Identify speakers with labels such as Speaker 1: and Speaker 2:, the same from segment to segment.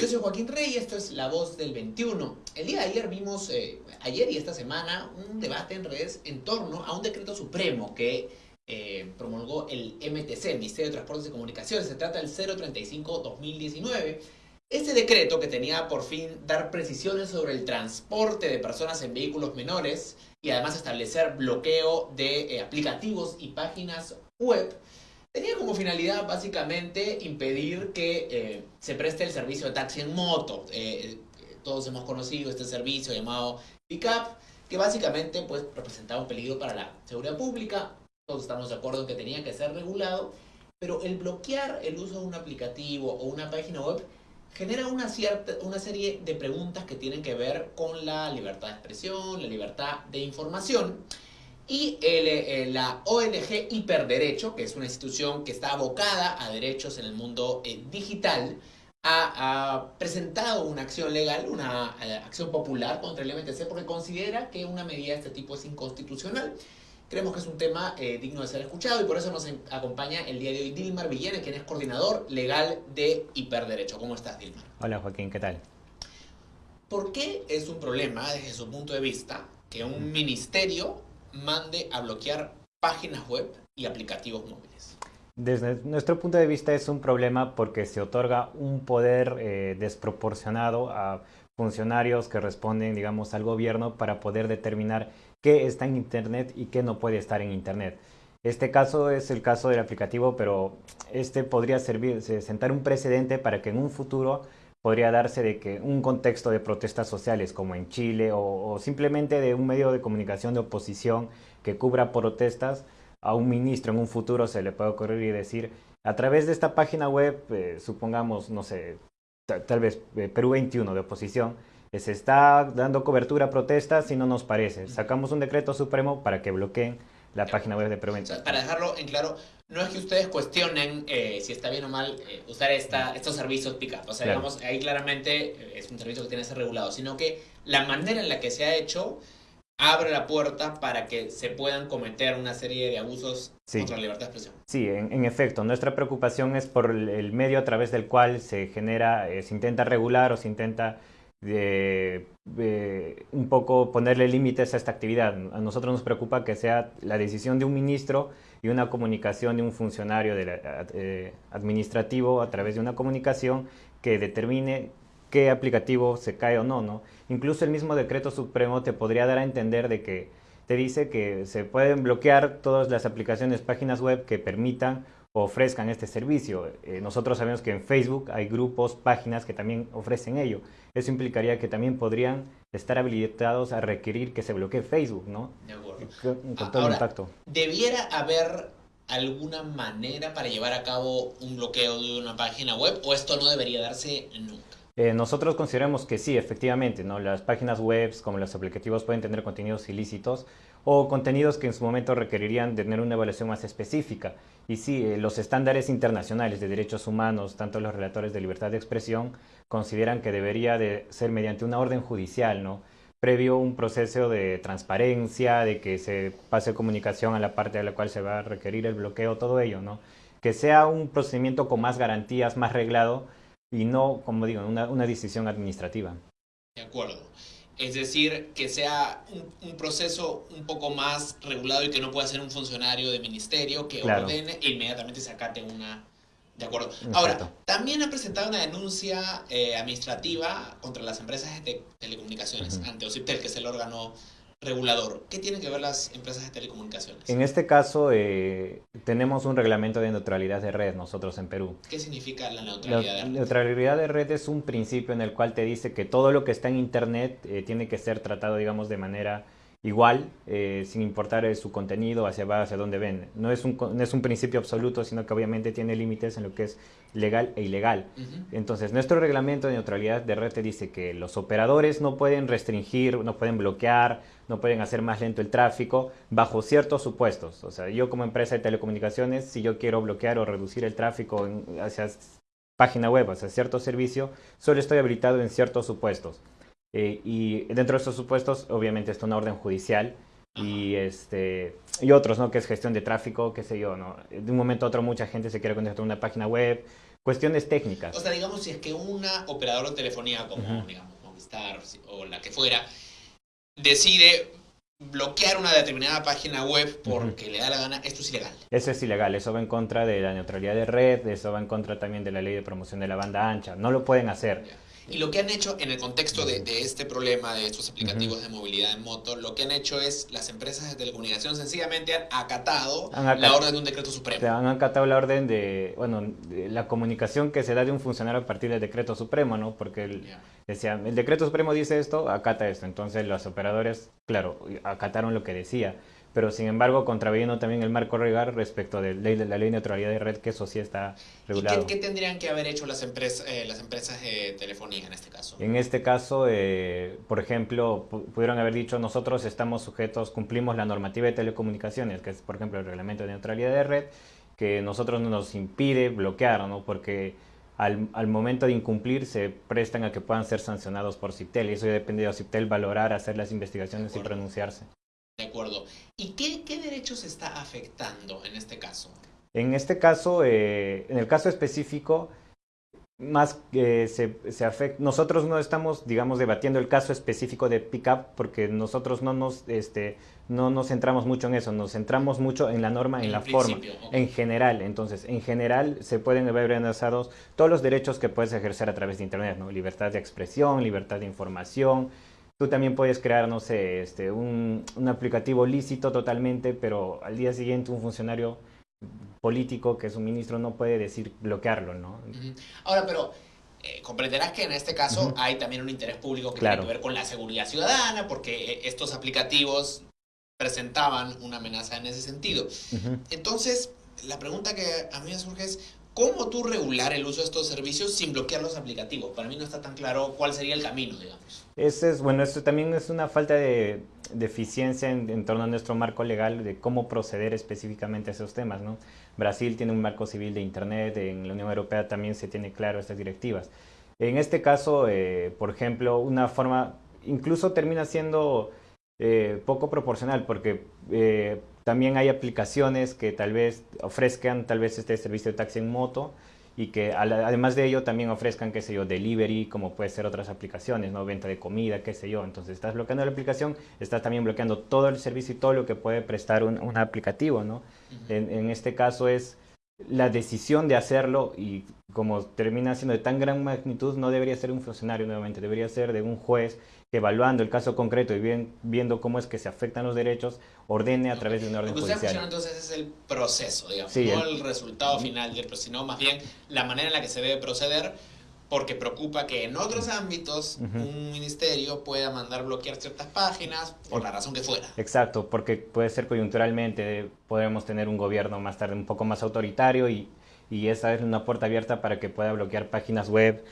Speaker 1: Yo soy Joaquín Rey y esto es La Voz del 21. El día de ayer vimos, eh, ayer y esta semana, un debate en redes en torno a un decreto supremo que eh, promulgó el MTC, el Ministerio de Transportes y Comunicaciones. Se trata del 035-2019. Este decreto que tenía por fin dar precisiones sobre el transporte de personas en vehículos menores y además establecer bloqueo de eh, aplicativos y páginas web Tenía como finalidad básicamente impedir que eh, se preste el servicio de taxi en moto. Eh, todos hemos conocido este servicio llamado Pickup, que básicamente pues, representaba un peligro para la seguridad pública. Todos estamos de acuerdo en que tenía que ser regulado, pero el bloquear el uso de un aplicativo o una página web genera una, cierta, una serie de preguntas que tienen que ver con la libertad de expresión, la libertad de información. Y eh, la ONG Hiperderecho, que es una institución que está abocada a derechos en el mundo eh, digital, ha, presentado una acción legal, una eh, acción popular contra el MTC porque considera que una medida de este tipo es inconstitucional. Creemos que es un tema digno de ser escuchado y por eso nos acompaña el día de hoy Dilmar Villene, quien es coordinador legal de Hiperderecho. ¿Cómo estás, Dilmar?
Speaker 2: Hola, Joaquín, ¿qué tal?
Speaker 1: ¿Por qué es un problema, desde su punto de vista, que un ministerio mande a bloquear páginas web y aplicativos móviles?
Speaker 2: Desde nuestro punto de vista es un problema porque se otorga un poder eh, desproporcionado a funcionarios que responden, digamos, al gobierno para poder determinar qué está en Internet y qué no puede estar en Internet. Este caso es el caso del aplicativo, pero este podría servir, sentar un precedente para que en un futuro podría darse de que un contexto de protestas sociales como en Chile o, simplemente de un medio de comunicación de oposición que cubra protestas, a un ministro en un futuro se le puede ocurrir y decir, a través de esta página web, eh, supongamos, no sé, tal vez eh, Perú 21 de oposición, eh, se está dando cobertura a protestas y no nos parece. Sacamos un decreto supremo para que bloqueen la página web de 21.
Speaker 1: para dejarlo en claro, no es que ustedes cuestionen eh, si está bien o mal eh, usar esta, estos servicios pick-up. O sea, digamos, ahí claramente eh, es un servicio que tiene que ser regulado, sino que la manera en la que se ha hecho abre la puerta para que se puedan cometer una serie de abusos contra la libertad de expresión.
Speaker 2: Sí, en, efecto, nuestra preocupación es por el, medio a través del cual se genera, se intenta regular o se intenta de, un poco ponerle límites a esta actividad. A nosotros nos preocupa que sea la decisión de un ministro y una comunicación de un funcionario eh, administrativo a través de una comunicación que determine qué aplicativo se cae o no, no. Incluso el mismo decreto supremo te podría dar a entender de que te dice que se pueden bloquear todas las aplicaciones, páginas web que permitan ofrezcan este servicio. Eh, nosotros sabemos que en Facebook hay grupos, páginas que también ofrecen ello. Eso implicaría que también podrían estar habilitados a requerir que se bloquee Facebook, ¿no?
Speaker 1: De acuerdo. Con, todo Ahora, ¿Debiera haber alguna manera para llevar a cabo un bloqueo de una página web o esto no debería darse nunca?
Speaker 2: Eh, nosotros consideramos que sí, efectivamente, ¿no? las páginas web como los aplicativos pueden tener contenidos ilícitos o contenidos que en su momento requerirían tener una evaluación más específica. Y sí, eh, los estándares internacionales de derechos humanos, tanto los relatores de libertad de expresión, consideran que debería de ser mediante una orden judicial, ¿no? previo un proceso de transparencia, de que se pase comunicación a la parte a la cual se va a requerir el bloqueo, todo ello, ¿no? Que sea un procedimiento con más garantías, más reglado, y no, como digo, una, una decisión administrativa.
Speaker 1: De acuerdo. Es decir, que sea un, proceso un poco más regulado y que no pueda ser un funcionario de ministerio que ordene e inmediatamente se acate una... De acuerdo. Ahora, también ha presentado una denuncia eh, administrativa contra las empresas de telecomunicaciones ante OCIPTEL, que es el órgano regulador. ¿Qué tienen que ver las empresas de telecomunicaciones?
Speaker 2: En este caso, eh, tenemos un reglamento de neutralidad de red nosotros en Perú.
Speaker 1: ¿Qué significa la neutralidad de red?
Speaker 2: La neutralidad de red es un principio en el cual te dice que todo lo que está en Internet eh, tiene que ser tratado, digamos, de manera igual, eh, sin importar eh, su contenido, hacia dónde ven. No es, un, no es un principio absoluto, sino que obviamente tiene límites en lo que es legal e ilegal. Entonces, nuestro reglamento de neutralidad de red te dice que los operadores no pueden restringir, no pueden bloquear, no pueden hacer más lento el tráfico bajo ciertos supuestos. O sea, yo como empresa de telecomunicaciones, si yo quiero bloquear o reducir el tráfico hacia página web, hacia cierto servicio, solo estoy habilitado en ciertos supuestos. Eh, y dentro de estos supuestos, obviamente, está una orden judicial y, este, y otros, ¿no? Que es gestión de tráfico, qué sé yo, ¿no? De un momento a otro mucha gente se quiere conectar a una página web, cuestiones técnicas.
Speaker 1: O sea, digamos, si es que una operadora de telefonía como, digamos, Movistar o la que fuera, decide bloquear una determinada página web porque le da la gana, esto es ilegal.
Speaker 2: Eso es ilegal, eso va en contra de la neutralidad de red, eso va en contra también de la ley de promoción de la banda ancha, no lo pueden hacer.
Speaker 1: Y lo que han hecho en el contexto de, este problema de estos aplicativos de movilidad en moto, lo que han hecho es las empresas de telecomunicación sencillamente han acatado, la orden de un decreto supremo.
Speaker 2: Han acatado la orden de, bueno, la comunicación que se da de un funcionario a partir del decreto supremo, ¿no? Porque el, decía, el decreto supremo dice esto, acata esto. Entonces los operadores, claro, acataron lo que decía pero sin embargo contraviniendo también el marco legal respecto de, la ley de neutralidad de red, que eso sí está regulado.
Speaker 1: ¿Y qué, tendrían que haber hecho las, empresas eh, las empresas de telefonía en este caso?
Speaker 2: En este caso, eh, por ejemplo, pudieron haber dicho nosotros estamos sujetos, cumplimos la normativa de telecomunicaciones, que es por ejemplo el reglamento de neutralidad de red, que nosotros no nos impide bloquear, ¿no? porque al, al, momento de incumplir se prestan a que puedan ser sancionados por CIPTEL y eso ya depende de CIPTEL valorar, hacer las investigaciones y pronunciarse.
Speaker 1: De acuerdo. ¿Y qué, qué derechos está afectando en este caso?
Speaker 2: En este caso, eh, en el caso específico, más que se, se afecta, nosotros no estamos, digamos, debatiendo el caso específico de Pickup porque nosotros no nos, este, no nos centramos mucho en eso, nos centramos mucho en la norma, en, la forma, en general. Entonces, en general se pueden ver amenazados todos los derechos que puedes ejercer a través de Internet, ¿no? Libertad de expresión, libertad de información, Tú también puedes crear, no sé, este, un, un, aplicativo lícito totalmente, pero al día siguiente un funcionario político que es un ministro no puede decir bloquearlo, ¿no?
Speaker 1: Ahora, pero eh, comprenderás que en este caso hay también un interés público que tiene que ver con la seguridad ciudadana, porque eh, estos aplicativos presentaban una amenaza en ese sentido. Entonces, la pregunta que a mí me surge es, ¿Cómo tú regular el uso de estos servicios sin bloquear los aplicativos? Para mí no está tan claro cuál sería el camino, digamos.
Speaker 2: Ese es, bueno, esto también es una falta de, eficiencia en, torno a nuestro marco legal de cómo proceder específicamente a esos temas, ¿no? Brasil tiene un marco civil de Internet, en la Unión Europea también se tiene claro estas directivas. En este caso, eh, por ejemplo, una forma, incluso termina siendo eh, poco proporcional, porque eh, también hay aplicaciones que tal vez ofrezcan tal vez este servicio de taxi en moto y que además de ello también ofrezcan, qué sé yo, delivery, como puede ser otras aplicaciones, ¿no? Venta de comida, qué sé yo. Entonces estás bloqueando la aplicación, estás también bloqueando todo el servicio y todo lo que puede prestar un, un aplicativo, ¿no? en, en, este caso es la decisión de hacerlo y como termina siendo de tan gran magnitud, no debería ser un funcionario nuevamente, debería ser de un juez evaluando el caso concreto y bien, viendo cómo es que se afectan los derechos, ordene a través de un orden judicial.
Speaker 1: Lo que entonces es el proceso, digamos, no el, resultado final sino más bien la manera en la que se debe proceder, porque preocupa que en otros ámbitos un ministerio pueda mandar bloquear ciertas páginas por la razón que fuera.
Speaker 2: Exacto, porque puede ser coyunturalmente, podemos tener un gobierno más tarde un poco más autoritario y, y esa es una puerta abierta para que pueda bloquear páginas web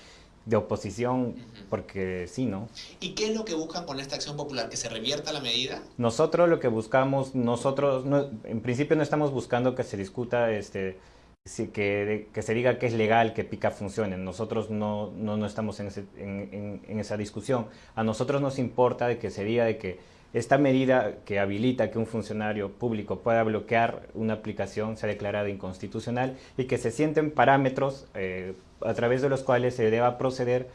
Speaker 2: de oposición, porque sí, ¿no?
Speaker 1: ¿Y qué es lo que buscan con esta acción popular? ¿Que se revierta la medida?
Speaker 2: Nosotros lo que buscamos, nosotros en principio no estamos buscando que se discuta, este, que, que se diga que es legal que PICA funcione. Nosotros no, no, no estamos en, en, en, esa discusión. A nosotros nos importa de que se diga de que esta medida que habilita que un funcionario público pueda bloquear una aplicación sea declarada inconstitucional y que se sienten parámetros eh, a través de los cuales se deba proceder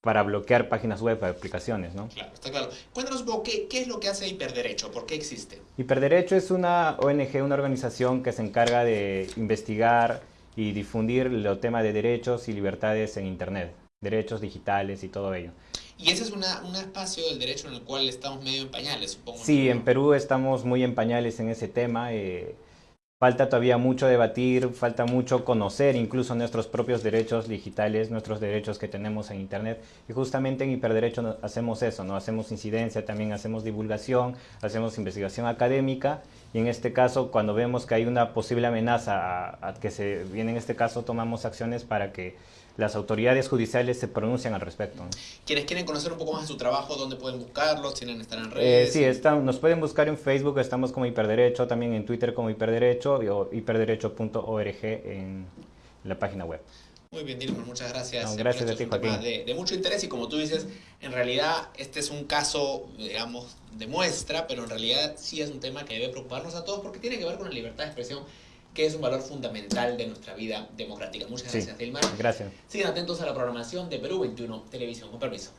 Speaker 2: para bloquear páginas web aplicaciones, ¿no?
Speaker 1: Claro, está claro. Cuéntanos ¿qué, ¿qué, es lo que hace Hiperderecho? ¿Por qué existe?
Speaker 2: Hiperderecho es una ONG, una organización que se encarga de investigar y difundir el tema de derechos y libertades en Internet, derechos digitales y todo ello.
Speaker 1: Y ese es una, un espacio del derecho en el cual estamos medio en pañales, supongo.
Speaker 2: Sí, en Perú estamos muy en pañales en ese tema. Eh, Falta todavía mucho debatir, falta mucho conocer incluso nuestros propios derechos digitales, nuestros derechos que tenemos en Internet. Y justamente en Hiperderecho hacemos eso, ¿no? Hacemos incidencia, también hacemos divulgación, hacemos investigación académica. Y en este caso, cuando vemos que hay una posible amenaza a que se viene en este caso, tomamos acciones para que las autoridades judiciales se pronuncian al respecto.
Speaker 1: Quienes quieren conocer un poco más de su trabajo, ¿dónde pueden buscarlos? ¿Tienen estar en redes?
Speaker 2: Eh, sí, nos pueden buscar en Facebook, estamos como Hiperderecho, también en Twitter como Hiperderecho o hiperderecho.org en la página web.
Speaker 1: Muy bien, Dilma, muchas gracias.
Speaker 2: gracias a ti, Joaquín.
Speaker 1: De, de, mucho interés y como tú dices, en realidad este es un caso, digamos, de muestra, pero en realidad sí es un tema que debe preocuparnos a todos porque tiene que ver con la libertad de expresión que es un valor fundamental de nuestra vida democrática. Muchas gracias,
Speaker 2: sí,
Speaker 1: Dilmar.
Speaker 2: Gracias.
Speaker 1: Sigan atentos a la programación de Perú 21 Televisión. Con permiso.